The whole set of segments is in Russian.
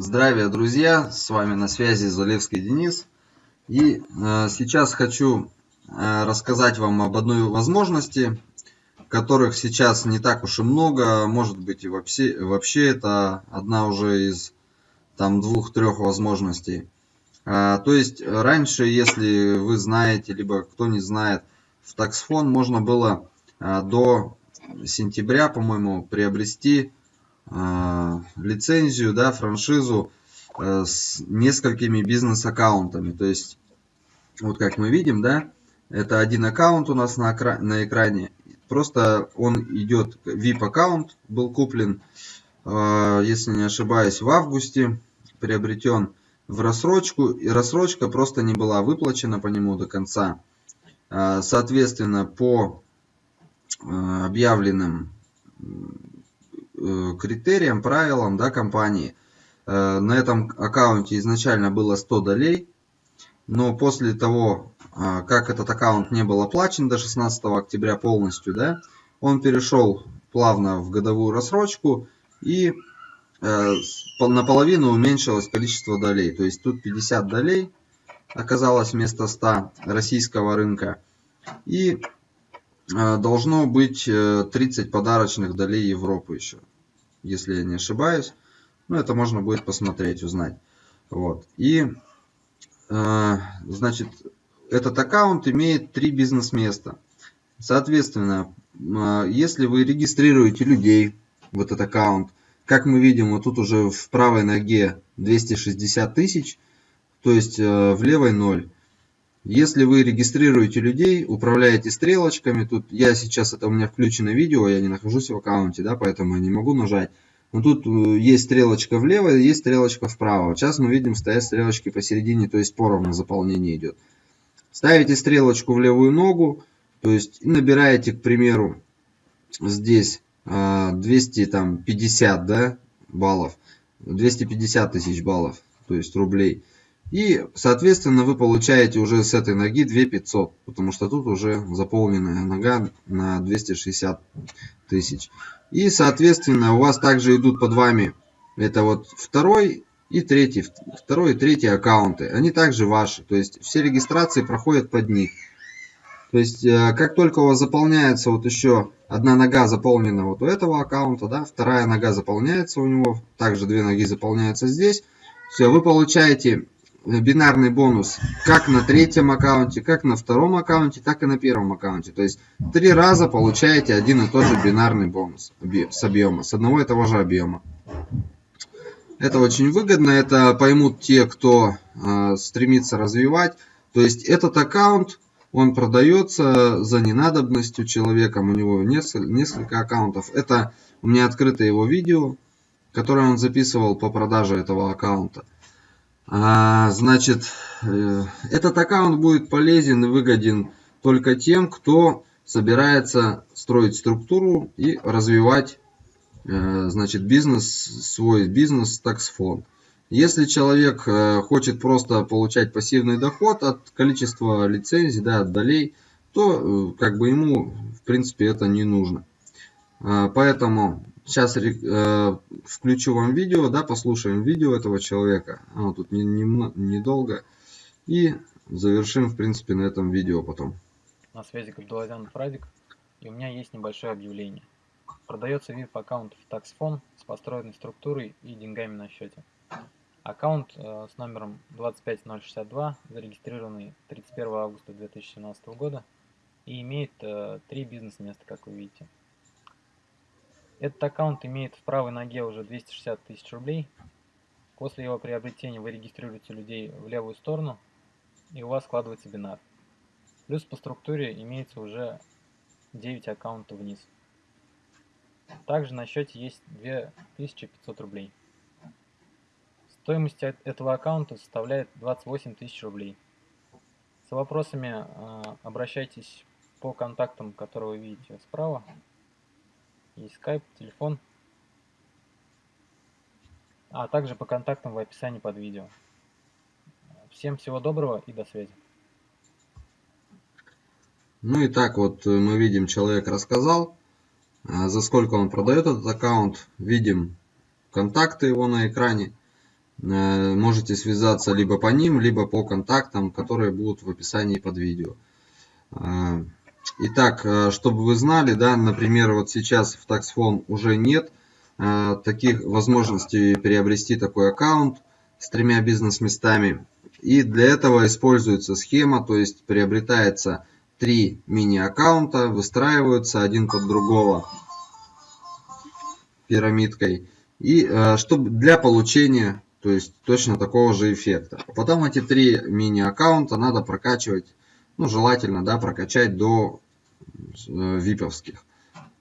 Здравия, друзья! С вами на связи Залевский Денис. И э, сейчас хочу э, рассказать вам об одной возможности, которых сейчас не так уж и много. Может быть и вообще, вообще это одна уже из там двух-трех возможностей. Э, то есть раньше, если вы знаете, либо кто не знает, в таксфон можно было э, до сентября, по-моему, приобрести лицензию, да, франшизу э, с несколькими бизнес-аккаунтами. То есть, вот как мы видим, да, это один аккаунт у нас на, на экране. Просто он идет, VIP-аккаунт был куплен, э, если не ошибаюсь, в августе, приобретен в рассрочку. И рассрочка просто не была выплачена по нему до конца. Э, соответственно, по э, объявленным Э, критериям, правилам да, компании. Э, на этом аккаунте изначально было 100 долей, но после того, э, как этот аккаунт не был оплачен до 16 октября полностью, да, он перешел плавно в годовую рассрочку и наполовину уменьшилось количество долей. То есть тут 50 долей оказалось вместо 100 российского рынка. И должно быть 30 подарочных долей Европы еще если я не ошибаюсь. Ну, это можно будет посмотреть, узнать. Вот. И, э, значит, этот аккаунт имеет три бизнес-места. Соответственно, э, если вы регистрируете людей в этот аккаунт, как мы видим, вот тут уже в правой ноге 260 тысяч, то есть э, в левой 0. Если вы регистрируете людей, управляете стрелочками, тут я сейчас, это у меня включено видео, я не нахожусь в аккаунте, да, поэтому я не могу нажать. Но тут э, есть стрелочка влево, есть стрелочка вправо. Сейчас мы видим, стоят стрелочки посередине, то есть поровну заполнение идет. Ставите стрелочку в левую ногу, то есть набираете, к примеру, здесь 250 а, да, баллов, 250 тысяч баллов, то есть рублей. И, соответственно, вы получаете уже с этой ноги 2500, потому что тут уже заполненная нога на 260 тысяч. И, соответственно, у вас также идут под вами, это вот второй и третий, второй и третий аккаунты. Они также ваши, то есть все регистрации проходят под них. То есть, э, как только у вас заполняется вот еще одна нога заполнена вот у этого аккаунта, да, вторая нога заполняется у него, также две ноги заполняются здесь, все, вы получаете бинарный бонус как на третьем аккаунте, как на втором аккаунте, так и на первом аккаунте. То есть три раза получаете один и тот же бинарный бонус с объема, с одного и того же объема. Это очень выгодно, это поймут те, кто э, стремится развивать. То есть этот аккаунт, он продается за ненадобностью человеком, у него несколько, несколько аккаунтов. Это у меня открыто его видео, которое он записывал по продаже этого аккаунта. А, значит, э, этот аккаунт будет полезен и выгоден только тем, кто собирается строить структуру и развивать э, значит, бизнес, свой бизнес таксфон. Если человек э, хочет просто получать пассивный доход от количества лицензий, да, от долей, то как бы ему в принципе это не нужно. А, поэтому Сейчас э, включу вам видео, да, послушаем видео этого человека. Оно тут недолго. Не, не, не и завершим, в принципе, на этом видео потом. На связи Габдулазян Фрадик. И у меня есть небольшое объявление. Продается VIP аккаунт в TaxFone с построенной структурой и деньгами на счете. Аккаунт э, с номером 25062, зарегистрированный 31 августа 2017 года и имеет э, три бизнес-места, как вы видите. Этот аккаунт имеет в правой ноге уже 260 тысяч рублей. После его приобретения вы регистрируете людей в левую сторону, и у вас складывается бинар. Плюс по структуре имеется уже 9 аккаунтов вниз. Также на счете есть 2500 рублей. Стоимость этого аккаунта составляет 28 тысяч рублей. С вопросами а, обращайтесь по контактам, которые вы видите справа и скайп, телефон, а также по контактам в описании под видео. Всем всего доброго и до связи. Ну и так вот э, мы видим, человек рассказал, а, за сколько он продает этот аккаунт, видим контакты его на экране. Э, можете связаться либо по ним, либо по контактам, которые будут в описании под видео. Э, итак, э, чтобы вы знали, да, например, вот сейчас в TaxFone уже нет таких возможностей приобрести такой аккаунт с тремя бизнес-местами. И для этого используется схема, то есть приобретается три мини-аккаунта, выстраиваются один под другого пирамидкой. И чтобы для получения то есть точно такого же эффекта. Потом эти три мини-аккаунта надо прокачивать, ну желательно, да, прокачать до э, виповских.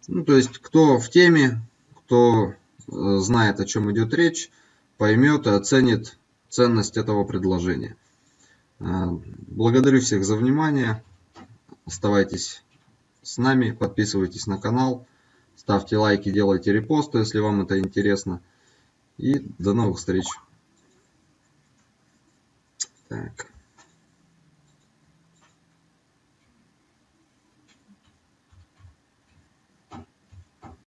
Ну, то есть кто в теме, кто э, знает, о чем идет речь, поймет и оценит ценность этого предложения. Э, благодарю всех за внимание. Оставайтесь с нами, подписывайтесь на канал, ставьте лайки, делайте репосты, если вам это интересно. И до новых встреч! Так.